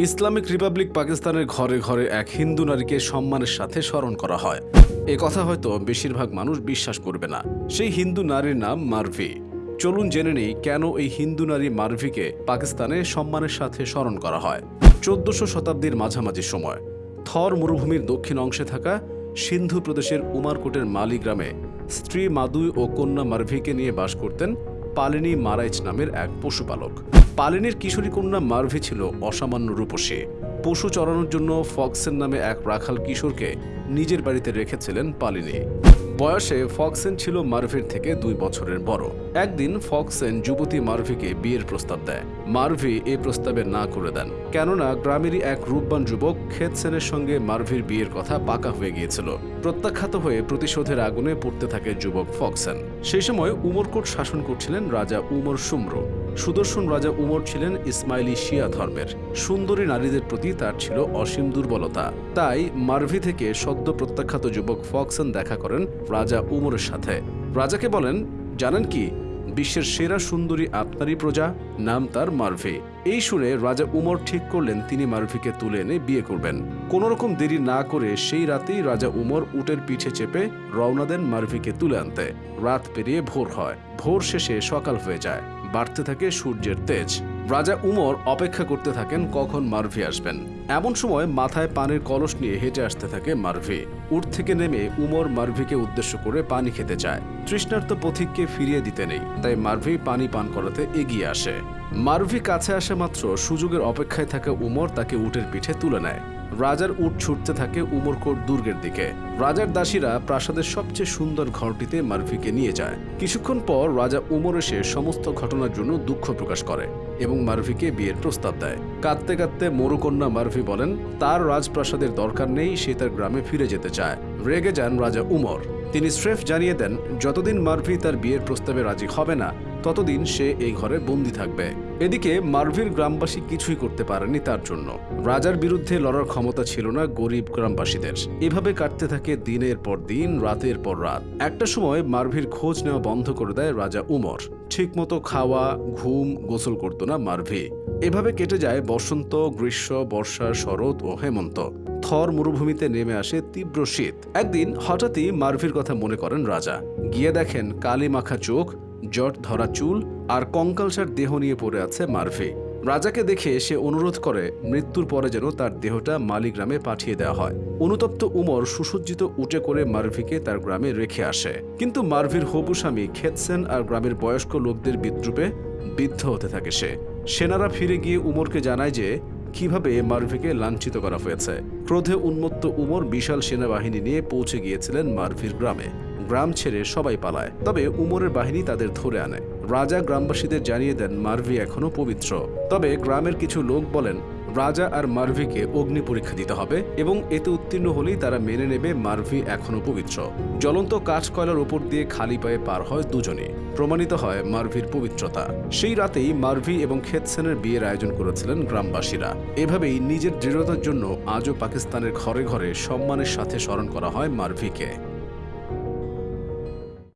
Islamic Republic পাকিস্তানের ঘরে ঘরে এক হিন্দু নারীকে সম্মানের সাথে স্মরণ করা হয়। এ কথা হয়তো বেশিরভাগ মানুষ বিশ্বাস করবে না। সেই হিন্দু নারীর নাম মারভি। চলুন জেনে নেই কেন এই হিন্দু নারী মারভিকে পাকিস্তানে সম্মানের সাথে স্মরণ করা হয়। চোদ্দশো শতাব্দীর মাঝামাঝি সময়, থর মরুভূমির দক্ষিণ অংশে থাকা সিন্ধু প্রদেশের উমারকোটের মালি গ্রামে স্ত্রী মাদুই ও কন্যা মারভিকে নিয়ে বাস করতেন পালিনী মারাইচ নামের এক পশুপালক। পালিনীর কিশোরী কন্যা মারভি ছিল অসামান্য রূপসী। পশু চড়ানোর জন্য ফক্সেন নামে এক রাখাল কিশোরকে নিজের বাড়িতে রেখেছিলেন পালিনি। বয়সে ফক্সেন ছিল মার্ভির থেকে দুই বছরের বড়। একদিন ফক্সেন যুবতী মার্ভিকে বিয়ের প্রস্তাব দেয়। মার্ভি এ প্রস্তাবে না করে দেন। কেননা গ্রামেরই এক রূপবান যুবক খেতসেনের সঙ্গে মার্ভির বিয়ের কথা পাকা হয়ে গিয়েছিল। প্রত্যাখ্যাত হয়ে প্রতিশোধের আগুনে পড়তে থাকে যুবক ফক্সেন। সেই সময় উমরকোট শাসন করছিলেন রাজা উমর সুম্র। সুদর্শন রাজা উমর ছিলেন ইসমাইলি শিয়া ধর্মের। সুন্দরী নারীদের প্রতি তার ছিল অসীম দুর্বলতা। তাই মার্ভি থেকে সদ্য প্রত্যাখ্যাত যুবক ফক্সন দেখা করেন রাজা উমরের সাথে। রাজাকে বলেন, জানেন কি? বিশ্বের সেরা সুন্দরী আপনারই প্রজা, নাম তার মার্ভি। এই শুনে রাজা উমর ঠিক করলেন, তিনি মার্ভিকে তুলে এনে বিয়ে করবেন। কোনো রকম দেরি না করে সেই রাতেই রাজা উমর উটের পিঠে চেপে রওনা দেন মার্ভিকে তুলে আনতে। রাত পেরিয়ে ভোর হয়। ভোর শেষে সকাল হয়ে যায়। বাড়তে থাকে সূর্যের তেজ। রাজা উমর অপেক্ষা করতে থাকেন কখন মার্ভি আসবেন। এমন সময় মাথায় পানির কলস নিয়ে হেঁটে আসতে থাকে মার্ভি উঠ থেকে নেমে উমর মার্ভিকে উদ্দেশ্য করে পানি খেতে চায়। তৃষ্ণার্ত পথিককে ফিরিয়ে দিতে নেই, তাই মার্ভি পানি পান করাতে এগিয়ে আসে। মার্ভি কাছে আসা মাত্র, সুযোগের অপেক্ষায় থাকা উমর, তাকে উটের পিঠে তুলে নেয়। রাজার উট ছুটতে থাকে উমরকোট দুর্গের দিকে। রাজার দাসীরা প্রাসাদের সবচেয়ে সুন্দর ঘরটিতে মার্ভিকে নিয়ে যায়। কিছুক্ষণ পর রাজা উমর এসে সমস্ত ঘটনার জন্য দুঃখ প্রকাশ করে এবং মার্ভিকে বিয়ের প্রস্তাব দেয়। কাঁদতে কাঁদতে মরুকন্যা মার্ভি বলেন, তার রাজপ্রাসাদের দরকার নেই, সে তার গ্রামে ফিরে যেতে চায়। রেগে যান রাজা উমর। তিনি স্রেফ জানিয়ে দেন, যতদিন মার্ভি তার বিয়ের প্রস্তাবে রাজি হবে না, ততদিন সে এই ঘরে বন্দি থাকবে। এদিকে মার্ভির গ্রামবাসী কিছুই করতে পারেনি তার জন্য। রাজার বিরুদ্ধে লড়ার ক্ষমতা ছিল না গরিব গ্রামবাসীদের। এভাবে কাটতে থাকে দিনের পর দিন, রাতের পর রাত। একটা সময় মার্ভির খোঁজ নেওয়া বন্ধ করে দেয় রাজা উমর। ঠিকমতো খাওয়া, ঘুম গোসল করতো না মার্ভি। এভাবে কেটে যায় বসন্ত, গ্রীষ্ম, বর্ষা, শরৎ ও হেমন্ত। থর মরুভূমিতে নেমে আসে তীব্র শীত। একদিন হঠাৎই মার্ভির কথা মনে করেন রাজা। গিয়ে দেখেন কালি মাখা চোখ, জট ধরা চুল আর কঙ্কালসার দেহ নিয়ে পড়ে আছে মার্ভি রাজাকে দেখে সে অনুরোধ করে মৃত্যুর পরে যেন তার দেহটা মালি গ্রামে পাঠিয়ে দেওয়া হয়। অনুতপ্ত উমর সুসজ্জিত উটে করে মার্ভিকে তার গ্রামে রেখে আসে। কিন্তু মার্ভির হবু স্বামী খেতসেন আর গ্রামের বয়স্ক লোকদের বিদ্রুপে বিদ্ধ হতে থাকে সে। সেনারা ফিরে গিয়ে উমরকে জানায় যে কীভাবে মারভিকে লাঞ্ছিত করা হয়েছে? ক্রোধে উন্মত্ত উমর বিশাল সেনাবাহিনী নিয়ে পৌঁছে গিয়েছিলেন মারভির গ্রামে। গ্রাম ছেড়ে সবাই পালায়, তবে উমরের বাহিনী তাদের ধরে আনে। রাজা গ্রামবাসীদের জানিয়ে দেন, মারভি এখনও পবিত্র। তবে গ্রামের কিছু লোক বলেন রাজা আর মার্ভিকে অগ্নি পরীক্ষা দিতে হবে এবং এতে উত্তীর্ণ হলেই তারা মেনে নেবে মার্ভি এখনও পবিত্র। জ্বলন্ত কাঠ কয়লার উপর দিয়ে খালি পায়ে পার হয় দুজনে। প্রমাণিত হয় মার্ভির পবিত্রতা। সেই রাতেই মার্ভি এবং খেতসেনের বিয়ের আয়োজন করেছিলেন গ্রামবাসীরা। এভাবেই নিজের দৃঢ়তার জন্য আজও পাকিস্তানের ঘরে ঘরে সম্মানের সাথে স্মরণ করা হয় মার্ভিকে।